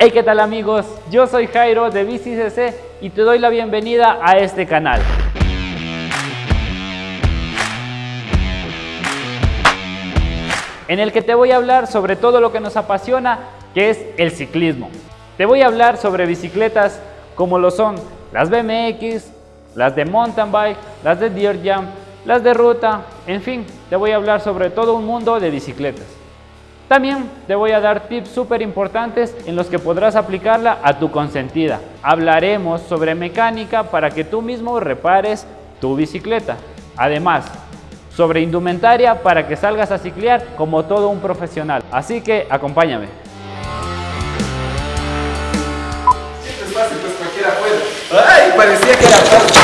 Hey, ¿qué tal amigos? Yo soy Jairo de BiciCC y te doy la bienvenida a este canal. En el que te voy a hablar sobre todo lo que nos apasiona, que es el ciclismo. Te voy a hablar sobre bicicletas como lo son las BMX, las de mountain bike, las de dirt jump, las de ruta, en fin, te voy a hablar sobre todo un mundo de bicicletas. También te voy a dar tips súper importantes en los que podrás aplicarla a tu consentida. Hablaremos sobre mecánica para que tú mismo repares tu bicicleta. Además, sobre indumentaria para que salgas a ciclear como todo un profesional. Así que acompáñame. Siempre es fácil, pues cualquiera puede. ¡Ay! Parecía que era fácil.